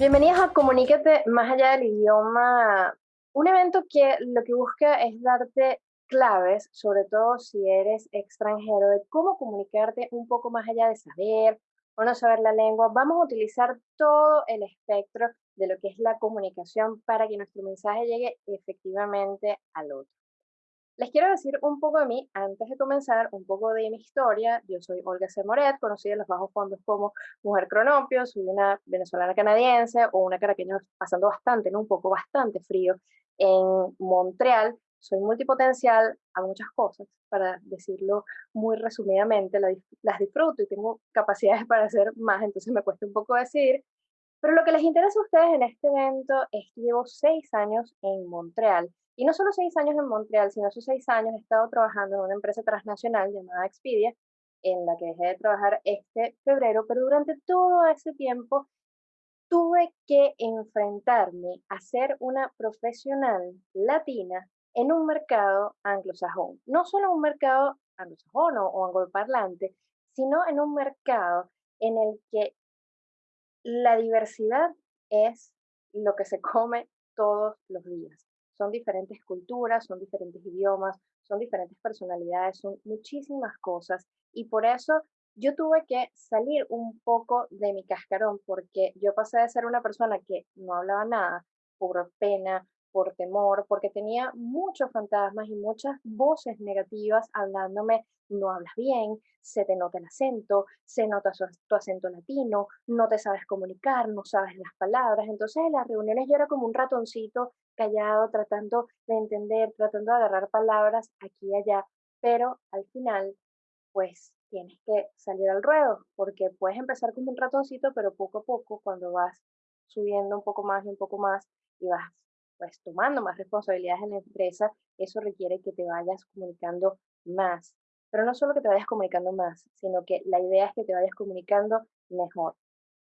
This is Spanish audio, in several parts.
Bienvenidos a Comunícate más allá del idioma, un evento que lo que busca es darte claves, sobre todo si eres extranjero, de cómo comunicarte un poco más allá de saber o no saber la lengua. Vamos a utilizar todo el espectro de lo que es la comunicación para que nuestro mensaje llegue efectivamente al otro. Les quiero decir un poco de mí antes de comenzar, un poco de mi historia. Yo soy Olga C. Moret, conocida en los bajos fondos como Mujer Cronopio, soy una venezolana canadiense o una caraqueña pasando bastante, ¿no? un poco bastante frío en Montreal. Soy multipotencial, a muchas cosas, para decirlo muy resumidamente, las disfruto y tengo capacidades para hacer más, entonces me cuesta un poco decir. Pero lo que les interesa a ustedes en este evento es que llevo seis años en Montreal y no solo seis años en Montreal, sino esos seis años he estado trabajando en una empresa transnacional llamada Expedia, en la que dejé de trabajar este febrero, pero durante todo ese tiempo tuve que enfrentarme a ser una profesional latina en un mercado anglosajón. No solo un mercado anglosajón o angloparlante, sino en un mercado en el que la diversidad es lo que se come todos los días son diferentes culturas, son diferentes idiomas, son diferentes personalidades, son muchísimas cosas. Y por eso yo tuve que salir un poco de mi cascarón porque yo pasé de ser una persona que no hablaba nada por pena, por temor, porque tenía muchos fantasmas y muchas voces negativas hablándome, no hablas bien, se te nota el acento, se nota tu acento latino, no te sabes comunicar, no sabes las palabras. Entonces en las reuniones yo era como un ratoncito callado, tratando de entender, tratando de agarrar palabras aquí y allá, pero al final, pues tienes que salir al ruedo, porque puedes empezar como un ratoncito, pero poco a poco, cuando vas subiendo un poco más y un poco más y vas pues tomando más responsabilidades en la empresa, eso requiere que te vayas comunicando más. Pero no solo que te vayas comunicando más, sino que la idea es que te vayas comunicando mejor.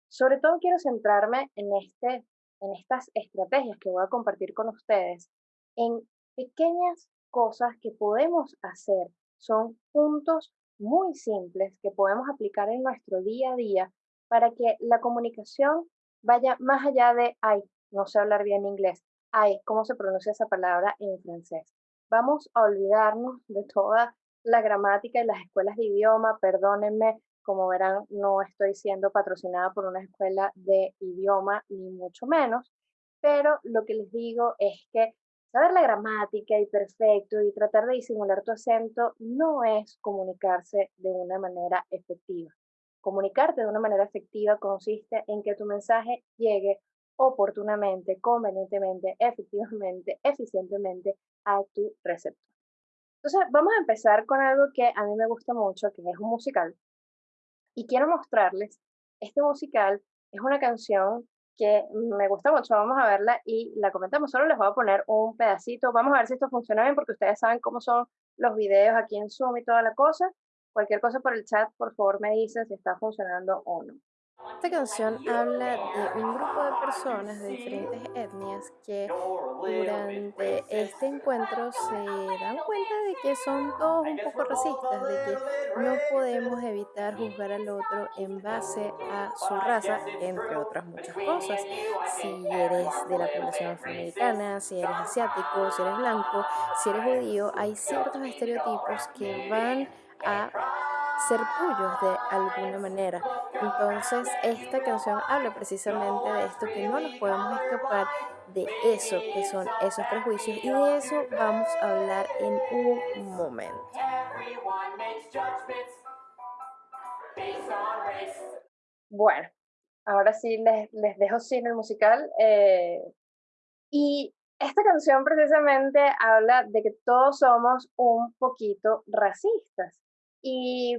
Sobre todo quiero centrarme en este en estas estrategias que voy a compartir con ustedes, en pequeñas cosas que podemos hacer. Son puntos muy simples que podemos aplicar en nuestro día a día para que la comunicación vaya más allá de, ay, no sé hablar bien inglés, ay, ¿cómo se pronuncia esa palabra en francés? Vamos a olvidarnos de toda la gramática y las escuelas de idioma, perdónenme, como verán, no estoy siendo patrocinada por una escuela de idioma, ni mucho menos, pero lo que les digo es que saber la gramática y perfecto y tratar de disimular tu acento no es comunicarse de una manera efectiva. Comunicarte de una manera efectiva consiste en que tu mensaje llegue oportunamente, convenientemente, efectivamente, eficientemente a tu receptor. Entonces, vamos a empezar con algo que a mí me gusta mucho, que es un musical, y quiero mostrarles, este musical es una canción que me gusta mucho, vamos a verla y la comentamos, solo les voy a poner un pedacito, vamos a ver si esto funciona bien porque ustedes saben cómo son los videos aquí en Zoom y toda la cosa, cualquier cosa por el chat, por favor me dicen si está funcionando o no. Esta canción habla de un grupo de personas de diferentes etnias que durante este encuentro se dan cuenta de que son todos un poco racistas, de que no podemos evitar juzgar al otro en base a su raza, entre otras muchas cosas. Si eres de la población afroamericana, si eres asiático, si eres blanco, si eres judío, hay ciertos estereotipos que van a ser tuyos de alguna manera. Entonces, esta canción habla precisamente de esto, que no nos podemos escapar de eso, que son esos prejuicios, y de eso vamos a hablar en un momento. Bueno, ahora sí les, les dejo sin el musical. Eh, y esta canción precisamente habla de que todos somos un poquito racistas. ¿Y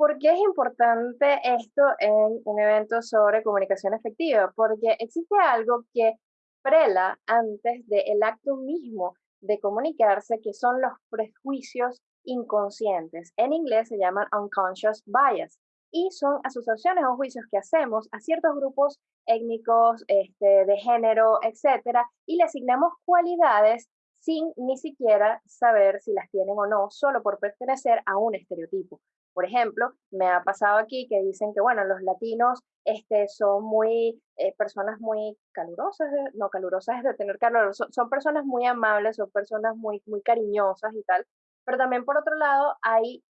por qué es importante esto en un evento sobre comunicación efectiva? Porque existe algo que prela antes del acto mismo de comunicarse, que son los prejuicios inconscientes. En inglés se llaman unconscious bias y son asociaciones o juicios que hacemos a ciertos grupos étnicos, este, de género, etcétera, y le asignamos cualidades sin ni siquiera saber si las tienen o no, solo por pertenecer a un estereotipo. Por ejemplo, me ha pasado aquí que dicen que, bueno, los latinos este, son muy, eh, personas muy calurosas, no calurosas es de tener calor, son, son, personas muy amables, son personas muy, muy cariñosas y tal, pero también por otro lado hay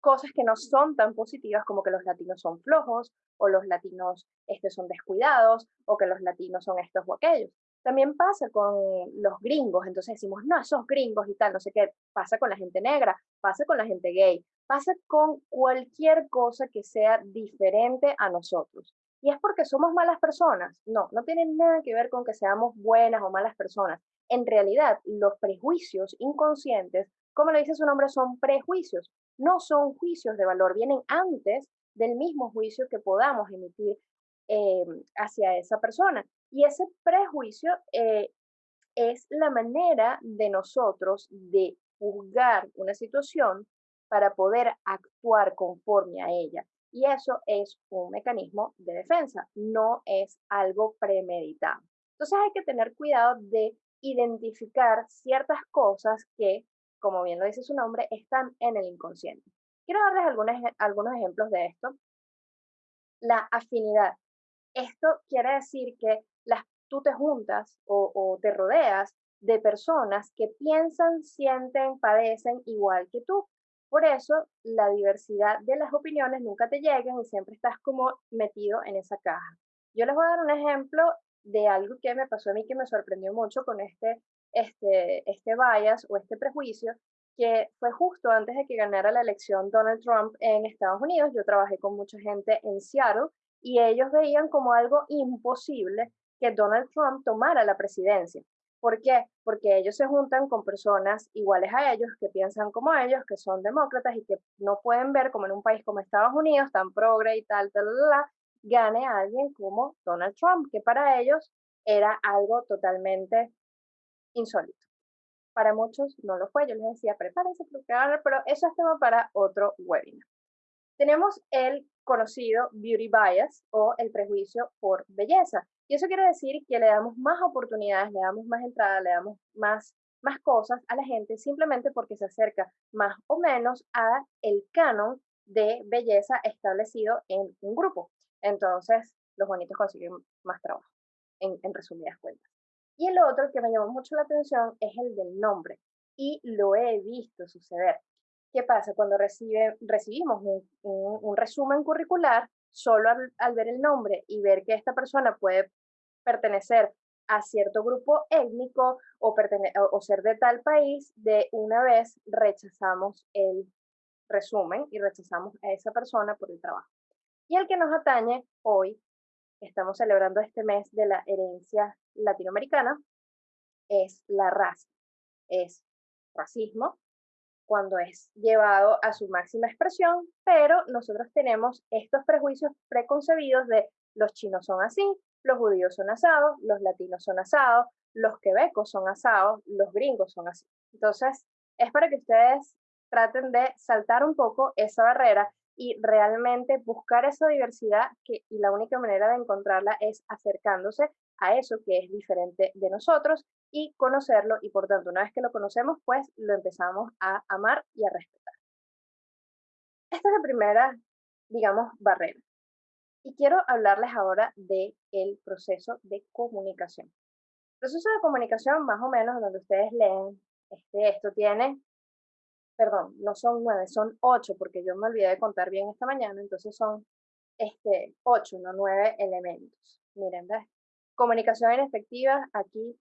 cosas que no son tan positivas como que los latinos son flojos o los latinos este, son descuidados o que los latinos son estos o aquellos. También pasa con los gringos, entonces decimos, no, esos gringos y tal, no sé qué, pasa con la gente negra, pasa con la gente gay, pasa con cualquier cosa que sea diferente a nosotros. Y es porque somos malas personas. No, no tiene nada que ver con que seamos buenas o malas personas. En realidad, los prejuicios inconscientes, como le dice su nombre, son prejuicios no son juicios de valor, vienen antes del mismo juicio que podamos emitir eh, hacia esa persona. Y ese prejuicio eh, es la manera de nosotros de juzgar una situación para poder actuar conforme a ella. Y eso es un mecanismo de defensa, no es algo premeditado. Entonces hay que tener cuidado de identificar ciertas cosas que como bien lo dice su nombre, están en el inconsciente. Quiero darles algunos, algunos ejemplos de esto. La afinidad. Esto quiere decir que las, tú te juntas o, te rodeas de personas que piensan, sienten, padecen igual que tú. Por eso, la diversidad de las opiniones nunca te llegan y siempre estás como metido en esa caja. Yo les voy a dar un ejemplo de algo que me pasó a mí que me sorprendió mucho con este este, este bias o este prejuicio que fue justo antes de que ganara la elección Donald Trump en Estados Unidos. Yo trabajé con mucha gente en Seattle y ellos veían como algo imposible que Donald Trump tomara la presidencia. ¿Por qué? Porque ellos se juntan con personas iguales a ellos, que piensan como ellos, que son demócratas y que no pueden ver como en un país como Estados Unidos, tan progre y tal, tal, tal, gane alguien como Donald Trump, que para ellos era algo totalmente insólito. Para muchos no lo fue, yo les decía, prepárense, pero eso es tema para otro webinar. Tenemos el conocido beauty bias o el prejuicio por belleza. Y eso quiere decir que le damos más oportunidades, le damos más entrada, le damos más, más cosas a la gente simplemente porque se acerca más o menos a el canon de belleza establecido en un grupo. Entonces, los bonitos consiguen más trabajo, en, resumidas cuentas. Y el otro que me llamó mucho la atención es el del nombre. Y lo he visto suceder. ¿Qué pasa? Cuando recibe, recibimos un, resumen curricular, solo al, ver el nombre y ver que esta persona puede pertenecer a cierto grupo étnico o, o ser de tal país, de una vez rechazamos el resumen y rechazamos a esa persona por el trabajo. Y el que nos atañe hoy estamos celebrando este mes de la herencia latinoamericana es la raza, es racismo cuando es llevado a su máxima expresión, pero nosotros tenemos estos prejuicios preconcebidos de los chinos son así, los judíos son asados, los latinos son asados, los quebecos son asados, los gringos son así. Entonces, es para que ustedes traten de saltar un poco esa barrera y realmente buscar esa diversidad que, y la única manera de encontrarla es acercándose a eso que es diferente de nosotros y conocerlo y por tanto una vez que lo conocemos pues lo empezamos a amar y a respetar. Esta es la primera, digamos, barrera. Y quiero hablarles ahora del el proceso de comunicación. El proceso de comunicación, más o menos, donde ustedes leen, este, esto tiene perdón, no son nueve, son ocho, porque yo me olvidé de contar bien esta mañana, entonces son este, ocho, no nueve elementos. Miren, ¿ves? Comunicación efectiva aquí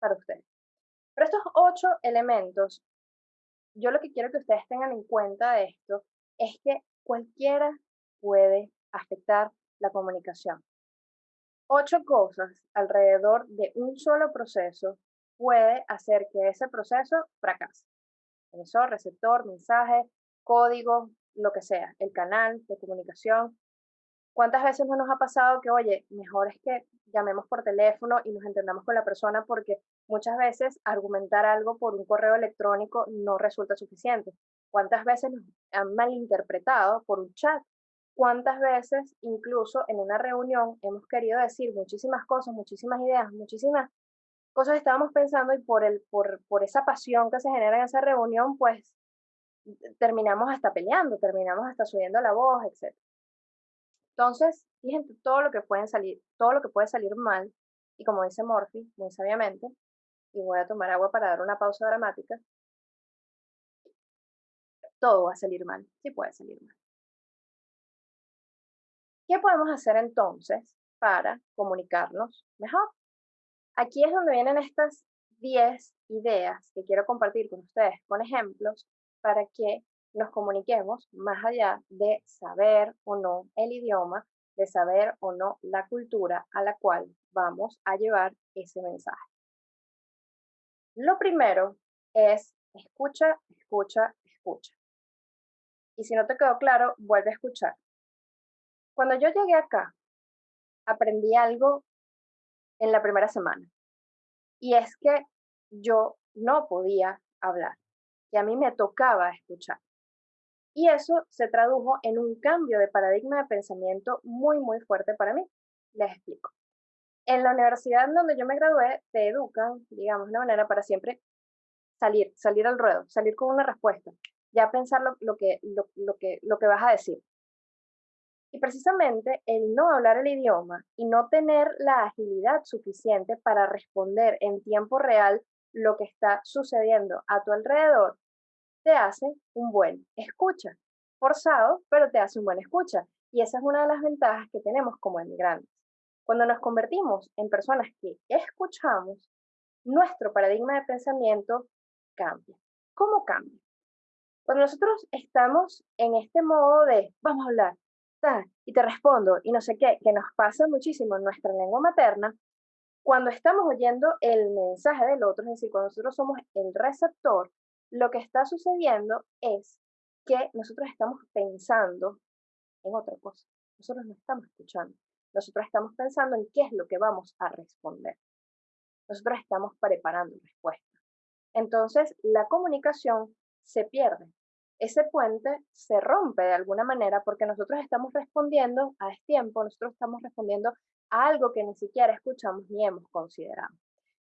para ustedes. Pero estos ocho elementos, yo lo que quiero que ustedes tengan en cuenta de esto es que cualquiera puede afectar la comunicación. Ocho cosas alrededor de un solo proceso puede hacer que ese proceso fracase emisor, receptor, mensaje, código, lo que sea, el canal de comunicación. ¿Cuántas veces no nos ha pasado que, oye, mejor es que llamemos por teléfono y nos entendamos con la persona porque muchas veces argumentar algo por un correo electrónico no resulta suficiente? ¿Cuántas veces nos han malinterpretado por un chat? ¿Cuántas veces incluso en una reunión hemos querido decir muchísimas cosas, muchísimas ideas, muchísimas cosas estábamos pensando y por, el, por, por esa pasión que se genera en esa reunión, pues terminamos hasta peleando, terminamos hasta subiendo la voz, etc. Entonces, fíjense todo lo que pueden salir, todo lo que puede salir mal, y como dice Morphy, muy sabiamente, y voy a tomar agua para dar una pausa dramática, todo va a salir mal, sí puede salir mal. ¿Qué podemos hacer entonces para comunicarnos mejor? Aquí es donde vienen estas 10 ideas que quiero compartir con ustedes con ejemplos para que nos comuniquemos más allá de saber o no el idioma, de saber o no la cultura a la cual vamos a llevar ese mensaje. Lo primero es escucha, escucha, escucha. Y si no te quedó claro, vuelve a escuchar. Cuando yo llegué acá, aprendí algo en la primera semana. Y es que yo no podía hablar, que a mí me tocaba escuchar. Y eso se tradujo en un cambio de paradigma de pensamiento muy, muy fuerte para mí. Les explico. En la universidad donde yo me gradué, te educan, digamos, de una manera para siempre salir, salir al ruedo, salir con una respuesta, ya pensar lo, que, lo, que, lo que vas a decir. Y precisamente el no hablar el idioma y no tener la agilidad suficiente para responder en tiempo real lo que está sucediendo a tu alrededor, te hace un buen escucha. Forzado, pero te hace un buen escucha. Y esa es una de las ventajas que tenemos como emigrantes. Cuando nos convertimos en personas que escuchamos, nuestro paradigma de pensamiento cambia. ¿Cómo cambia? Cuando nosotros estamos en este modo de vamos a hablar, y te respondo, y no sé qué, que nos pasa muchísimo en nuestra lengua materna, cuando estamos oyendo el mensaje del otro, es decir, cuando nosotros somos el receptor, lo que está sucediendo es que nosotros estamos pensando en otra cosa. Nosotros no estamos escuchando. Nosotros estamos pensando en qué es lo que vamos a responder. Nosotros estamos preparando respuestas. Entonces, la comunicación se pierde ese puente se rompe de alguna manera porque nosotros estamos respondiendo a tiempo, nosotros estamos respondiendo a algo que ni siquiera escuchamos ni hemos considerado.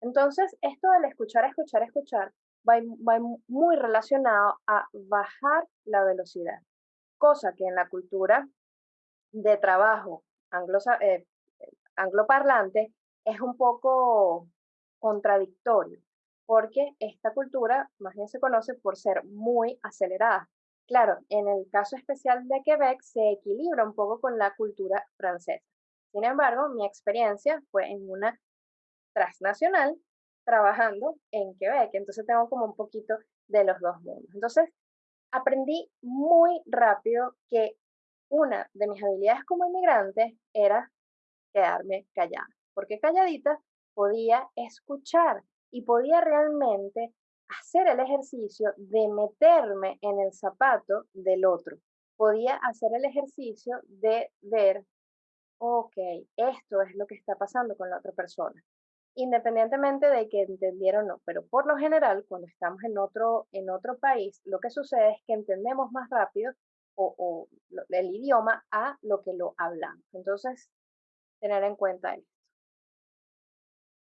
Entonces, esto del escuchar, escuchar, escuchar va, va muy relacionado a bajar la velocidad, cosa que en la cultura de trabajo anglo, eh, angloparlante es un poco contradictorio porque esta cultura más bien se conoce por ser muy acelerada. Claro, en el caso especial de Quebec se equilibra un poco con la cultura francesa. Sin embargo, mi experiencia fue en una transnacional trabajando en Quebec, entonces tengo como un poquito de los dos mundos. Entonces, aprendí muy rápido que una de mis habilidades como inmigrante era quedarme callada, porque calladita podía escuchar y podía realmente hacer el ejercicio de meterme en el zapato del otro. Podía hacer el ejercicio de ver, ok, esto es lo que está pasando con la otra persona, independientemente de que entendiera o no. Pero por lo general, cuando estamos en otro, en otro país, lo que sucede es que entendemos más rápido o el idioma a lo que lo hablamos. Entonces, tener en cuenta esto.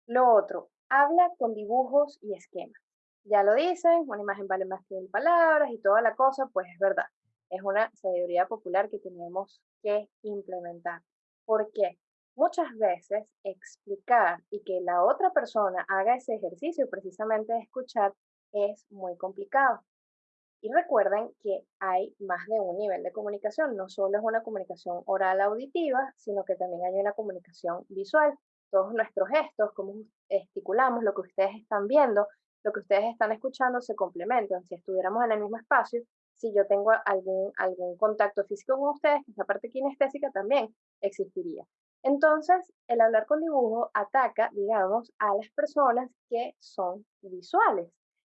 Lo otro, habla con dibujos y esquemas. Ya lo dicen, una imagen vale más que mil palabras y toda la cosa, pues es verdad. Es una sabiduría popular que tenemos que implementar. ¿Por qué? Muchas veces explicar y que la otra persona haga ese ejercicio precisamente de escuchar es muy complicado. Y recuerden que hay más de un nivel de comunicación. No solo es una comunicación oral auditiva, sino que también hay una comunicación visual todos nuestros gestos, cómo gesticulamos, lo que ustedes están viendo, lo que ustedes están escuchando se complementan. Si estuviéramos en el mismo espacio, si yo tengo algún, algún contacto físico con ustedes, esa parte kinestésica también existiría. Entonces, el hablar con dibujo ataca, digamos, a las personas que son visuales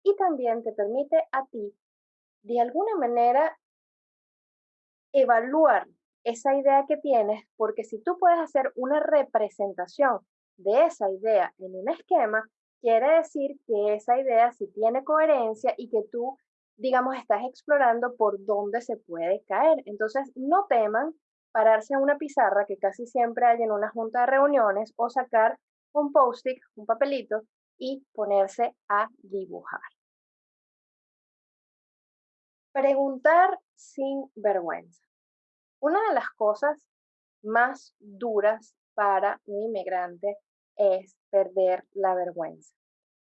y también te permite a ti, de alguna manera, evaluar esa idea que tienes, porque si tú puedes hacer una representación de esa idea en un esquema, quiere decir que esa idea sí tiene coherencia y que tú, digamos, estás explorando por dónde se puede caer. Entonces, no teman pararse a una pizarra que casi siempre hay en una junta de reuniones o sacar un post-it, un papelito y ponerse a dibujar. Preguntar sin vergüenza. Una de las cosas más duras para un inmigrante es perder la vergüenza.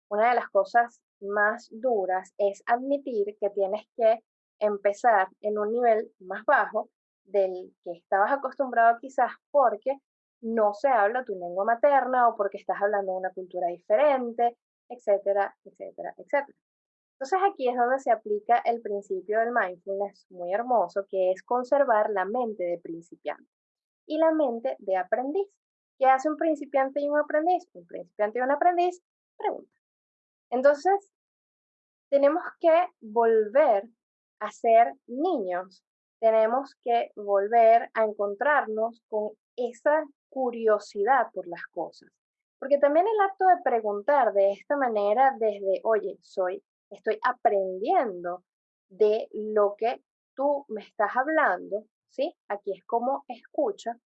Una de las cosas más duras es admitir que tienes que empezar en un nivel más bajo del que estabas acostumbrado quizás porque no se habla tu lengua materna o porque estás hablando una cultura diferente, etcétera, etcétera, etcétera. Entonces aquí es donde se aplica el principio del mindfulness muy hermoso, que es conservar la mente de principiante y la mente de aprendiz. ¿Qué hace un principiante y un aprendiz? Un principiante y un aprendiz pregunta. Entonces, tenemos que volver a ser niños. Tenemos que volver a encontrarnos con esa curiosidad por las cosas. Porque también el acto de preguntar de esta manera desde, oye, soy estoy aprendiendo de lo que tú me estás hablando, ¿sí? Aquí es como escucha.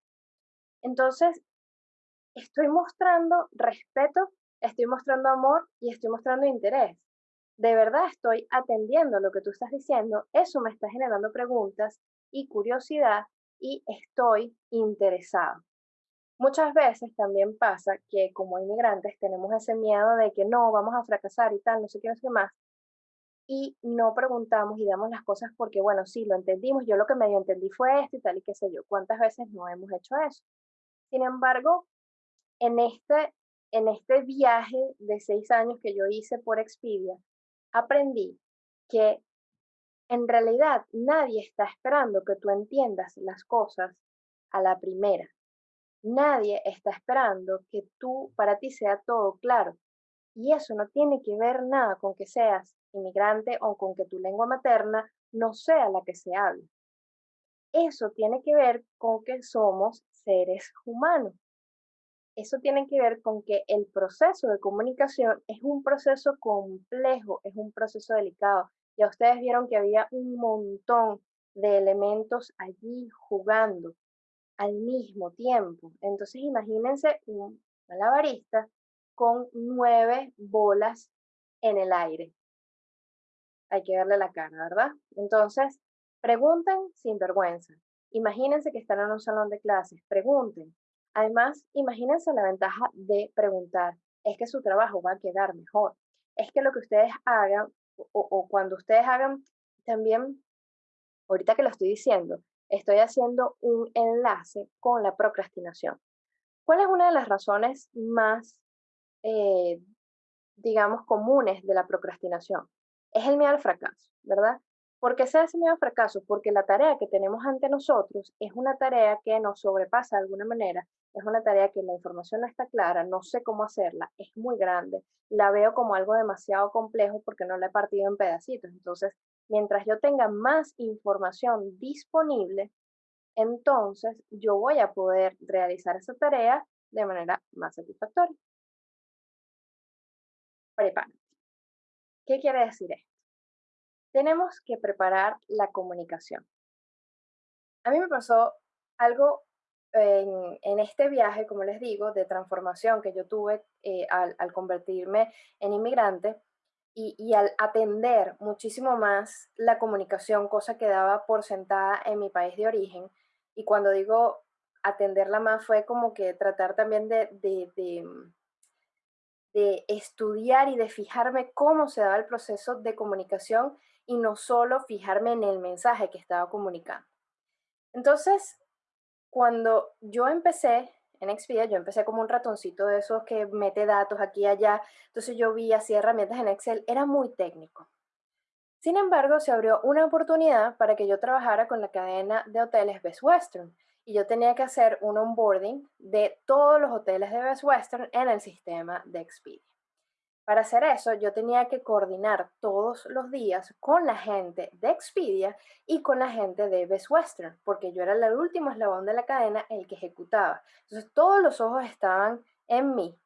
Entonces, estoy mostrando respeto, estoy mostrando amor y estoy mostrando interés. De verdad estoy atendiendo lo que tú estás diciendo, eso me está generando preguntas y curiosidad y estoy interesado. Muchas veces también pasa que como inmigrantes tenemos ese miedo de que no, vamos a fracasar y tal, no sé qué, no más, y no preguntamos y damos las cosas porque, bueno, sí, lo entendimos, yo lo que medio entendí fue esto y tal y qué sé yo, ¿cuántas veces no hemos hecho eso? Sin embargo, en este, en este viaje de seis años que yo hice por Expedia, aprendí que en realidad nadie está esperando que tú entiendas las cosas a la primera. Nadie está esperando que tú, para ti sea todo claro. Y eso no tiene que ver nada con que seas inmigrante o con que tu lengua materna no sea la que se hable. Eso tiene que ver con que somos seres humanos. Eso tiene que ver con que el proceso de comunicación es un proceso complejo, es un proceso delicado. Ya ustedes vieron que había un montón de elementos allí jugando al mismo tiempo. Entonces imagínense un malabarista con nueve bolas en el aire hay que verle la cara, ¿verdad? Entonces, pregunten sin vergüenza. Imagínense que están en un salón de clases, pregunten. Además, imagínense la ventaja de preguntar. Es que su trabajo va a quedar mejor. Es que lo que ustedes hagan o, cuando ustedes hagan también, ahorita que lo estoy diciendo, estoy haciendo un enlace con la procrastinación. ¿Cuál es una de las razones más, eh, digamos, comunes de la procrastinación? es el miedo al fracaso, ¿verdad? ¿Por qué se hace miedo al fracaso? Porque la tarea que tenemos ante nosotros es una tarea que nos sobrepasa de alguna manera, es una tarea que la información no está clara, no sé cómo hacerla, es muy grande, la veo como algo demasiado complejo porque no la he partido en pedacitos. Entonces, mientras yo tenga más información disponible, entonces yo voy a poder realizar esa tarea de manera más satisfactoria. Prepárate. ¿Qué quiere decir esto? Tenemos que preparar la comunicación. A mí me pasó algo en, este viaje, como les digo, de transformación que yo tuve eh, al, convertirme en inmigrante y, y, al atender muchísimo más la comunicación, cosa que daba por sentada en mi país de origen. Y cuando digo atenderla más fue como que tratar también de, de de estudiar y de fijarme cómo se daba el proceso de comunicación y no solo fijarme en el mensaje que estaba comunicando. Entonces, cuando yo empecé en Expedia, yo empecé como un ratoncito de esos que mete datos aquí y allá, entonces yo vi así herramientas en Excel, era muy técnico. Sin embargo, se abrió una oportunidad para que yo trabajara con la cadena de hoteles Best Western y yo tenía que hacer un onboarding de todos los hoteles de Best Western en el sistema de Expedia. Para hacer eso, yo tenía que coordinar todos los días con la gente de Expedia y con la gente de Best Western, porque yo era el último eslabón de la cadena, el que ejecutaba. Entonces, todos los ojos estaban en mí.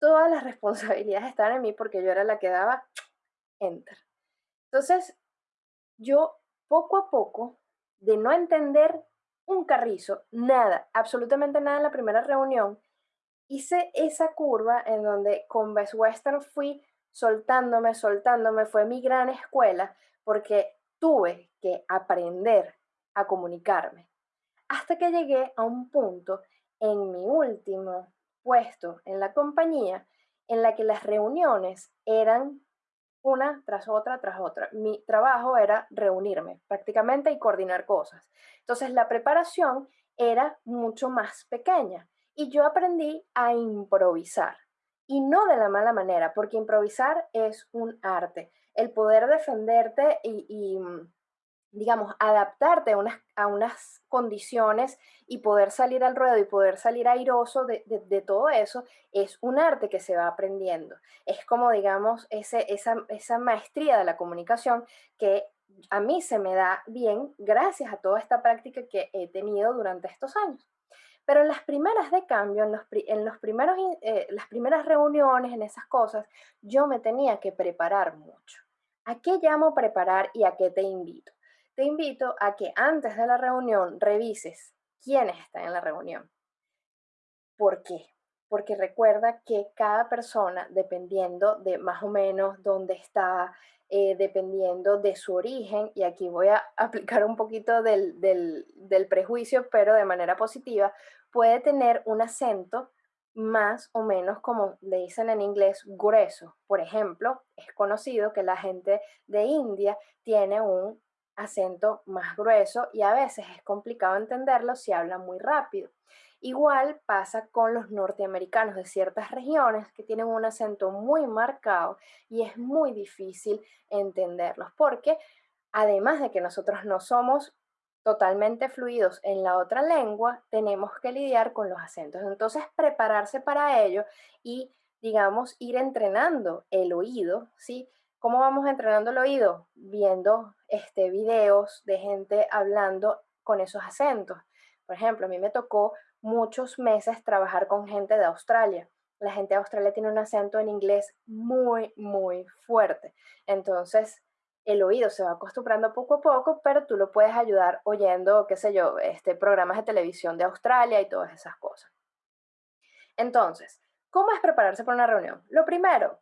Todas las responsabilidades estaban en mí porque yo era la que daba enter. Entonces, yo poco a poco, de no entender un carrizo, nada, absolutamente nada en la primera reunión, hice esa curva en donde con Best Western fui soltándome, soltándome. Fue mi gran escuela porque tuve que aprender a comunicarme. Hasta que llegué a un punto en mi último puesto en la compañía en la que las reuniones eran una tras otra, tras otra. Mi trabajo era reunirme prácticamente y coordinar cosas. Entonces la preparación era mucho más pequeña y yo aprendí a improvisar. Y no de la mala manera, porque improvisar es un arte. El poder defenderte y, mm, digamos, adaptarte a unas, a unas, condiciones y poder salir al ruedo y poder salir airoso de, todo eso, es un arte que se va aprendiendo. Es como, digamos, ese, esa, esa maestría de la comunicación que a mí se me da bien gracias a toda esta práctica que he tenido durante estos años. Pero en las primeras de cambio, en, los, primeros, eh, las primeras reuniones, en esas cosas, yo me tenía que preparar mucho. ¿A qué llamo preparar y a qué te invito? te invito a que antes de la reunión revises quiénes están en la reunión. ¿Por qué? Porque recuerda que cada persona, dependiendo de más o menos dónde está, eh, dependiendo de su origen, y aquí voy a aplicar un poquito del, del prejuicio, pero de manera positiva, puede tener un acento más o menos como le dicen en inglés grueso. Por ejemplo, es conocido que la gente de India tiene un acento más grueso y a veces es complicado entenderlo si hablan muy rápido. Igual pasa con los norteamericanos de ciertas regiones que tienen un acento muy marcado y es muy difícil entenderlos porque además de que nosotros no somos totalmente fluidos en la otra lengua, tenemos que lidiar con los acentos. Entonces, prepararse para ello y, digamos, ir entrenando el oído, ¿sí? ¿Cómo vamos entrenando el oído? Viendo este, videos de gente hablando con esos acentos. Por ejemplo, a mí me tocó muchos meses trabajar con gente de Australia. La gente de Australia tiene un acento en inglés muy, muy fuerte. Entonces, el oído se va acostumbrando poco a poco, pero tú lo puedes ayudar oyendo, qué sé yo, este, programas de televisión de Australia y todas esas cosas. Entonces, ¿cómo es prepararse para una reunión? Lo primero,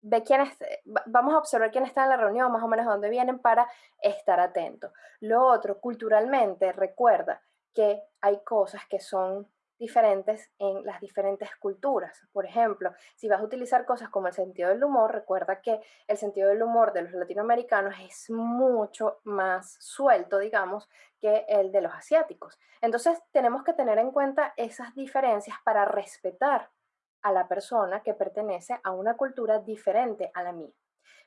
ve quién eh, vamos a observar quién está en la reunión, más o menos dónde vienen para estar atento. Lo otro, culturalmente, recuerda que hay cosas que son diferentes en las diferentes culturas. Por ejemplo, si vas a utilizar cosas como el sentido del humor, recuerda que el sentido del humor de los latinoamericanos es mucho más suelto, digamos, que el de los asiáticos. Entonces, tenemos que tener en cuenta esas diferencias para respetar a la persona que pertenece a una cultura diferente a la mía.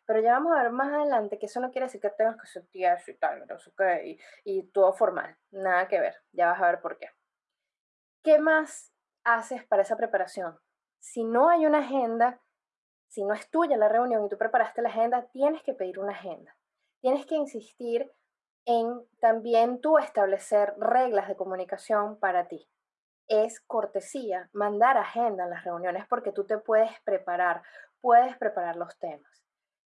Pero ya vamos a ver más adelante que eso no quiere decir que tengas que ser tieso y tal, no sé qué, y, todo formal. Nada que ver. Ya vas a ver por qué. ¿Qué más haces para esa preparación? Si no hay una agenda, si no es tuya la reunión y tú preparaste la agenda, tienes que pedir una agenda. Tienes que insistir en también tú establecer reglas de comunicación para ti es cortesía mandar agenda en las reuniones porque tú te puedes preparar, puedes preparar los temas.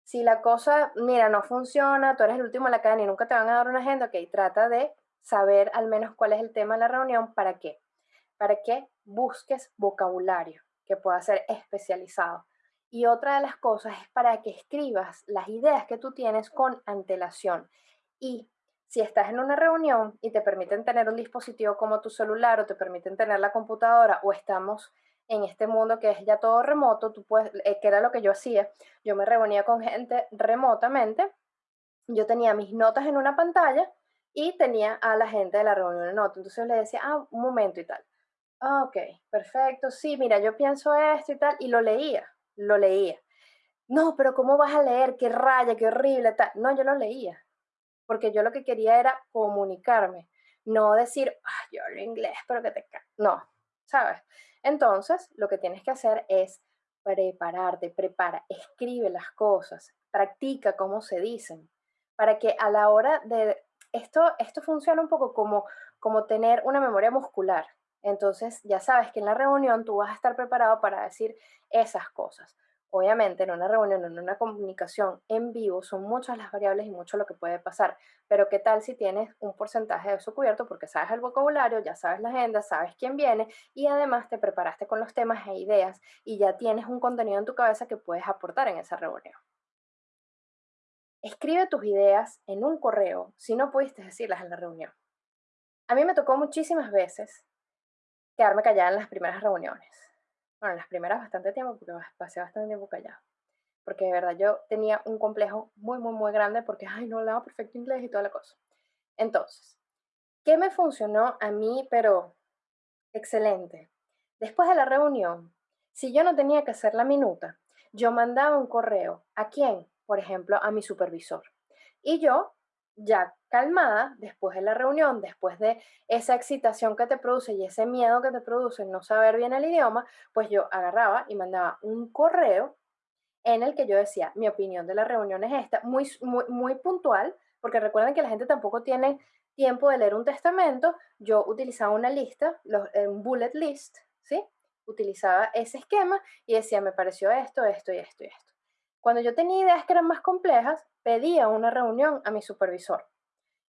Si la cosa, mira, no funciona, tú eres el último en la cadena y nunca te van a dar una agenda, ok, trata de saber al menos cuál es el tema de la reunión, ¿para qué? Para que busques vocabulario que pueda ser especializado. Y otra de las cosas es para que escribas las ideas que tú tienes con antelación. Y si estás en una reunión y te permiten tener un dispositivo como tu celular o te permiten tener la computadora o estamos en este mundo que es ya todo remoto, tú puedes, eh, que era lo que yo hacía, yo me reunía con gente remotamente, yo tenía mis notas en una pantalla y tenía a la gente de la reunión en otra, entonces le decía, ah, un momento y tal. Ah, ok, perfecto, sí, mira, yo pienso esto y tal, y lo leía, lo leía. No, pero ¿cómo vas a leer? Qué raya, qué horrible, tal. No, yo lo leía porque yo lo que quería era comunicarme, no decir, yo hablo inglés, pero que te... No, ¿sabes? Entonces, lo que tienes que hacer es prepararte, prepara, escribe las cosas, practica cómo se dicen, para que a la hora de... Esto, esto funciona un poco como, como tener una memoria muscular. Entonces, ya sabes que en la reunión tú vas a estar preparado para decir esas cosas. Obviamente, en una reunión, en una comunicación en vivo, son muchas las variables y mucho lo que puede pasar. Pero ¿qué tal si tienes un porcentaje de eso cubierto? Porque sabes el vocabulario, ya sabes la agenda, sabes quién viene y además te preparaste con los temas e ideas y ya tienes un contenido en tu cabeza que puedes aportar en esa reunión. Escribe tus ideas en un correo si no pudiste decirlas en la reunión. A mí me tocó muchísimas veces quedarme callada en las primeras reuniones bueno, las primeras bastante tiempo, porque pasé bastante tiempo callado. Porque de verdad yo tenía un complejo muy, muy, muy grande porque, ay, no hablaba perfecto inglés y toda la cosa. Entonces, ¿qué me funcionó a mí, pero excelente? Después de la reunión, si yo no tenía que hacer la minuta, yo mandaba un correo. ¿A quién? Por ejemplo, a mi supervisor. Y yo ya calmada después de la reunión, después de esa excitación que te produce y ese miedo que te produce no saber bien el idioma, pues yo agarraba y mandaba un correo en el que yo decía, mi opinión de la reunión es esta, muy, muy, muy puntual, porque recuerden que la gente tampoco tiene tiempo de leer un testamento, yo utilizaba una lista, los, eh, un bullet list, ¿sí? Utilizaba ese esquema y decía, me pareció esto, esto y esto y esto. Cuando yo tenía ideas que eran más complejas, pedía una reunión a mi supervisor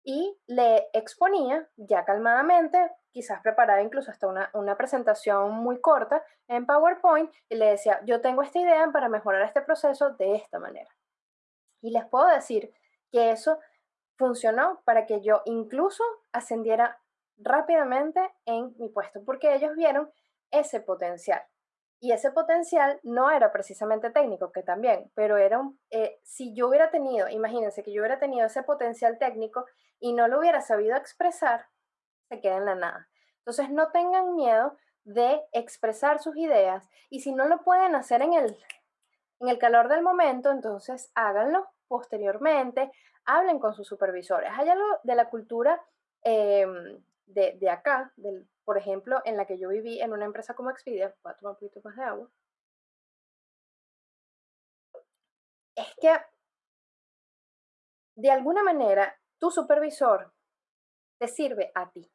y le exponía ya calmadamente, quizás preparada incluso hasta una, una, presentación muy corta en PowerPoint y le decía, yo tengo esta idea para mejorar este proceso de esta manera. Y les puedo decir que eso funcionó para que yo incluso ascendiera rápidamente en mi puesto, porque ellos vieron ese potencial. Y ese potencial no era precisamente técnico, que también, pero era un, eh, si yo hubiera tenido, imagínense que yo hubiera tenido ese potencial técnico y no lo hubiera sabido expresar, se queda en la nada. Entonces no tengan miedo de expresar sus ideas y si no lo pueden hacer en el, en el calor del momento, entonces háganlo posteriormente, hablen con sus supervisores. Hay algo de la cultura em, de, de, acá, del por ejemplo, en la que yo viví en una empresa como Expedia, voy a tomar un poquito más de agua, es que de alguna manera tu supervisor te sirve a ti.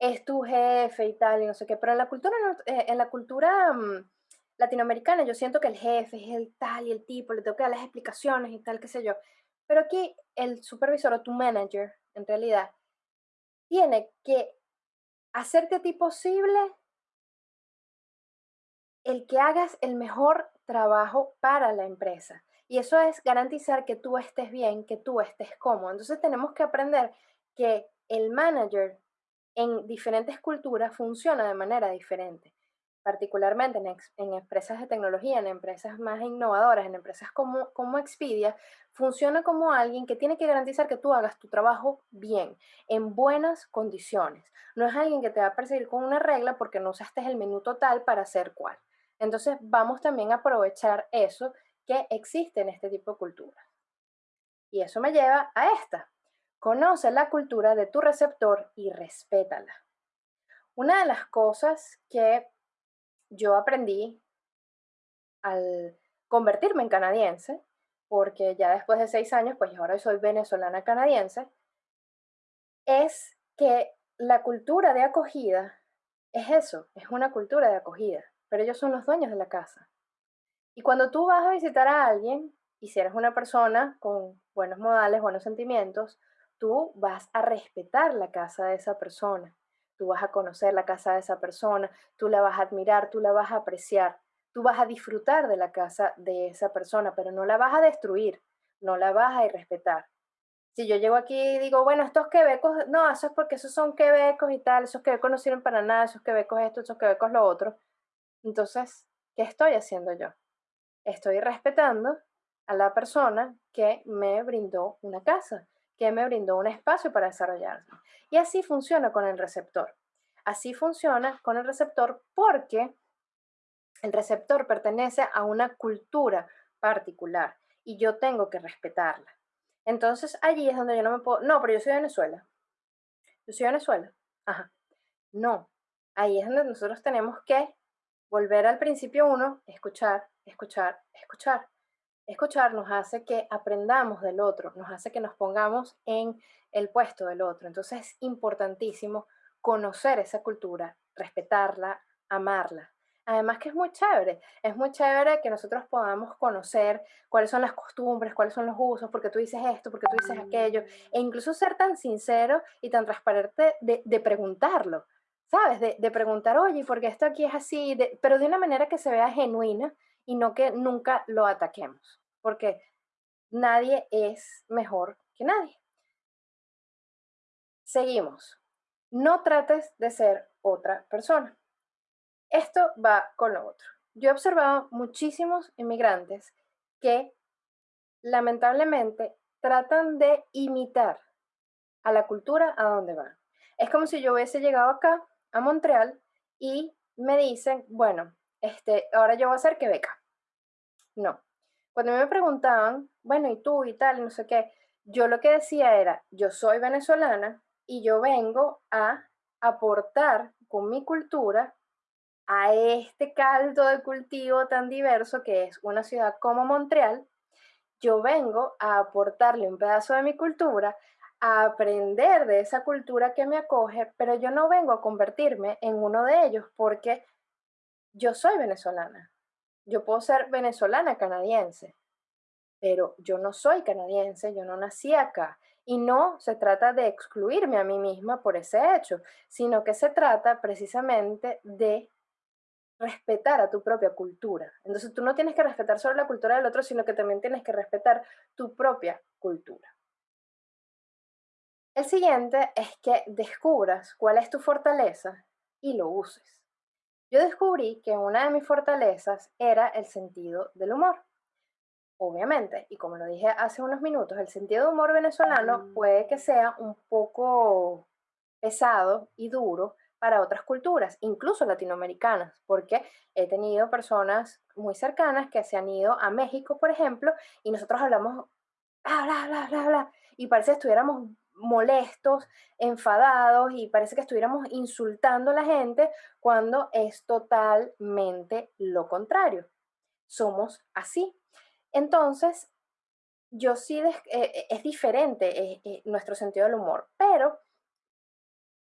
Es tu jefe y tal, y no sé qué, pero en la cultura, eh, en la cultura mm, latinoamericana yo siento que el jefe es el tal y el tipo, le tengo que dar las explicaciones y tal, qué sé yo. Pero aquí el supervisor o tu manager, en realidad, tiene que hacerte a ti posible el que hagas el mejor trabajo para la empresa. Y eso es garantizar que tú estés bien, que tú estés cómodo. Entonces tenemos que aprender que el manager en diferentes culturas funciona de manera diferente particularmente en, empresas de tecnología, en empresas más innovadoras, en empresas como, como Expedia, funciona como alguien que tiene que garantizar que tú hagas tu trabajo bien, en buenas condiciones. No es alguien que te va a perseguir con una regla porque no usaste el menú total para hacer cual. Entonces vamos también a aprovechar eso que existe en este tipo de cultura. Y eso me lleva a esta. Conoce la cultura de tu receptor y respétala. Una de las cosas que yo aprendí al convertirme en canadiense, porque ya después de seis años, pues ahora soy venezolana canadiense, es que la cultura de acogida es eso, es una cultura de acogida, pero ellos son los dueños de la casa. Y cuando tú vas a visitar a alguien, y si eres una persona con buenos modales, buenos sentimientos, tú vas a respetar la casa de esa persona tú vas a conocer la casa de esa persona, tú la vas a admirar, tú la vas a apreciar, tú vas a disfrutar de la casa de esa persona, pero no la vas a destruir, no la vas a irrespetar. Si yo llego aquí y digo, bueno, estos quebecos, no, eso es porque esos son quebecos y tal, esos quebecos no sirven para nada, esos quebecos esto, esos quebecos lo otro. Entonces, ¿qué estoy haciendo yo? Estoy respetando a la persona que me brindó una casa, que me brindó un espacio para desarrollarse. Y así funciona con el receptor. Así funciona con el receptor porque el receptor pertenece a una cultura particular y yo tengo que respetarla. Entonces allí es donde yo no me puedo, no, pero yo soy de Venezuela. Yo soy de Venezuela. Ajá. No, ahí es donde nosotros tenemos que volver al principio uno, escuchar, escuchar, escuchar escuchar nos hace que aprendamos del otro, nos hace que nos pongamos en el puesto del otro. Entonces es importantísimo conocer esa cultura, respetarla, amarla. Además que es muy chévere, es muy chévere que nosotros podamos conocer cuáles son las costumbres, cuáles son los usos, porque tú dices esto, porque tú dices aquello, e incluso ser tan sincero y tan transparente de, preguntarlo, ¿sabes? De, preguntar, oye, ¿por qué esto aquí es así? pero de una manera que se vea genuina y no que nunca lo ataquemos, porque nadie es mejor que nadie. Seguimos. No trates de ser otra persona. Esto va con lo otro. Yo he observado muchísimos inmigrantes que lamentablemente tratan de imitar a la cultura a donde van. Es como si yo hubiese llegado acá, a Montreal, y me dicen, bueno, este, ahora yo voy a hacer Quebeca. No. Cuando me preguntaban, bueno, ¿y tú y tal? No sé qué, yo lo que decía era, yo soy venezolana y yo vengo a aportar con mi cultura a este caldo de cultivo tan diverso que es una ciudad como Montreal, yo vengo a aportarle un pedazo de mi cultura, a aprender de esa cultura que me acoge, pero yo no vengo a convertirme en uno de ellos porque yo soy venezolana. Yo puedo ser venezolana canadiense, pero yo no soy canadiense, yo no nací acá. Y no se trata de excluirme a mí misma por ese hecho, sino que se trata precisamente de respetar a tu propia cultura. Entonces tú no tienes que respetar solo la cultura del otro, sino que también tienes que respetar tu propia cultura. El siguiente es que descubras cuál es tu fortaleza y lo uses. Yo descubrí que una de mis fortalezas era el sentido del humor. Obviamente, y como lo dije hace unos minutos, el sentido de humor venezolano puede que sea un poco pesado y duro, para otras culturas, incluso latinoamericanas, porque he tenido personas muy cercanas que se han ido a México, por ejemplo, y nosotros hablamos bla, bla, bla, bla, bla, y parece que estuviéramos molestos, enfadados y parece que estuviéramos insultando a la gente cuando es totalmente lo contrario. Somos así. Entonces, yo sí, eh, es diferente eh, eh, nuestro sentido del humor, pero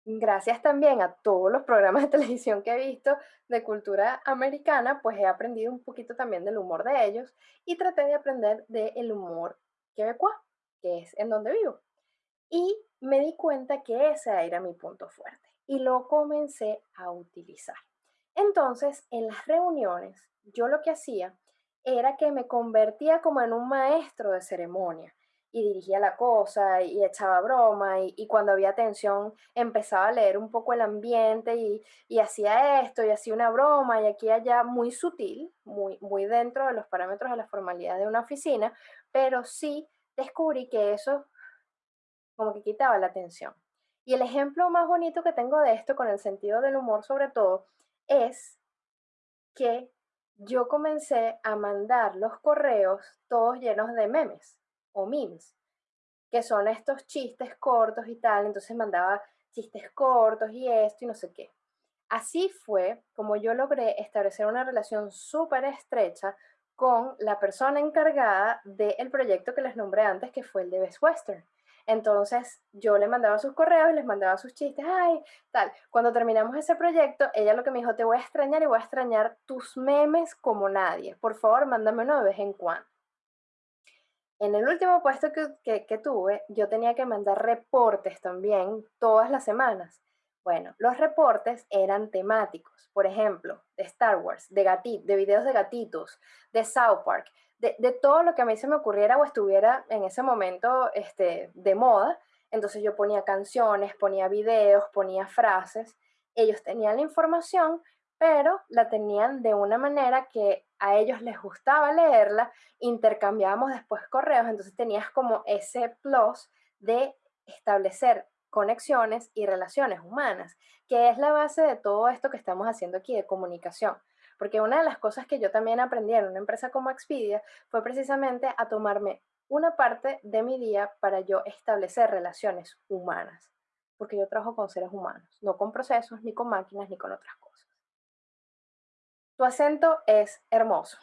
gracias también a todos los programas de televisión que he visto de cultura americana, pues he aprendido un poquito también del humor de ellos y traté de aprender del humor quebecois, que es en donde vivo. Y me di cuenta que ese era mi punto fuerte y lo comencé a utilizar. Entonces, en las reuniones, yo lo que hacía era que me convertía como en un maestro de ceremonia y dirigía la cosa y echaba broma y, cuando había tensión empezaba a leer un poco el ambiente y, y, hacía esto y hacía una broma y aquí y allá muy sutil, muy, muy dentro de los parámetros de la formalidad de una oficina, pero sí descubrí que eso como que quitaba la tensión. Y el ejemplo más bonito que tengo de esto con el sentido del humor sobre todo es que yo comencé a mandar los correos todos llenos de memes o memes, que son estos chistes cortos y tal, entonces mandaba chistes cortos y esto y no sé qué. Así fue como yo logré establecer una relación súper estrecha con la persona encargada del proyecto que les nombré antes, que fue el de Best Western. Entonces yo le mandaba sus correos y les mandaba sus chistes, ay, tal. Cuando terminamos ese proyecto, ella lo que me dijo, te voy a extrañar y voy a extrañar tus memes como nadie. Por favor, mándame uno de vez en cuando. En el último puesto que, tuve, yo tenía que mandar reportes también todas las semanas. Bueno, los reportes eran temáticos, por ejemplo, de Star Wars, de, de videos de gatitos, de South Park, de, todo lo que a mí se me ocurriera o estuviera en ese momento este, de moda. Entonces yo ponía canciones, ponía videos, ponía frases. Ellos tenían la información, pero la tenían de una manera que a ellos les gustaba leerla, intercambiábamos después correos, entonces tenías como ese plus de establecer conexiones y relaciones humanas, que es la base de todo esto que estamos haciendo aquí de comunicación. Porque una de las cosas que yo también aprendí en una empresa como Expedia fue precisamente a tomarme una parte de mi día para yo establecer relaciones humanas, porque yo trabajo con seres humanos, no con procesos, ni con máquinas, ni con otras cosas. Tu acento es hermoso.